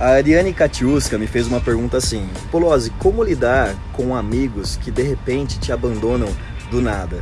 A Ariane Katiuska me fez uma pergunta assim: Polozzi, como lidar com amigos que de repente te abandonam do nada?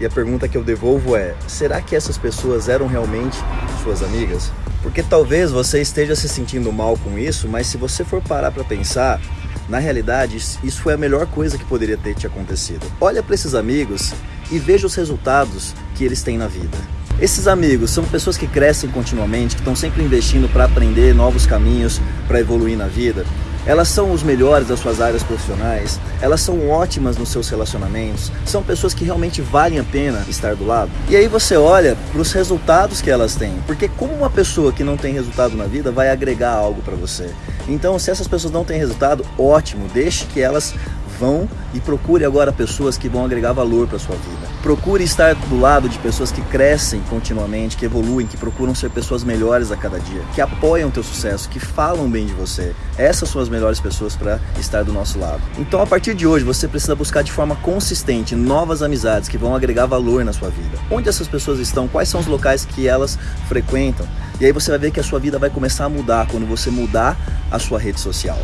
E a pergunta que eu devolvo é: será que essas pessoas eram realmente suas amigas? Porque talvez você esteja se sentindo mal com isso, mas se você for parar para pensar, na realidade, isso foi a melhor coisa que poderia ter te acontecido. Olha para esses amigos e veja os resultados que eles têm na vida. Esses amigos são pessoas que crescem continuamente, que estão sempre investindo para aprender novos caminhos, para evoluir na vida. Elas são os melhores das suas áreas profissionais, elas são ótimas nos seus relacionamentos, são pessoas que realmente valem a pena estar do lado. E aí você olha para os resultados que elas têm, porque como uma pessoa que não tem resultado na vida vai agregar algo para você? Então, se essas pessoas não têm resultado, ótimo, deixe que elas vão e procure agora pessoas que vão agregar valor para sua vida. Procure estar do lado de pessoas que crescem continuamente, que evoluem, que procuram ser pessoas melhores a cada dia, que apoiam teu sucesso, que falam bem de você. Essas são as melhores pessoas para estar do nosso lado. Então, a partir de hoje, você precisa buscar de forma consistente novas amizades que vão agregar valor na sua vida. Onde essas pessoas estão? Quais são os locais que elas frequentam? E aí você vai ver que a sua vida vai começar a mudar quando você mudar a sua rede social.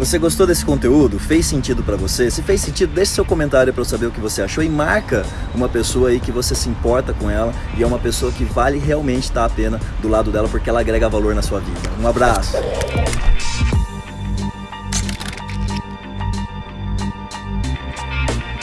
Você gostou desse conteúdo? Fez sentido para você? Se fez sentido, deixe seu comentário para eu saber o que você achou e marca uma pessoa aí que você se importa com ela e é uma pessoa que vale realmente estar a pena do lado dela porque ela agrega valor na sua vida. Um abraço!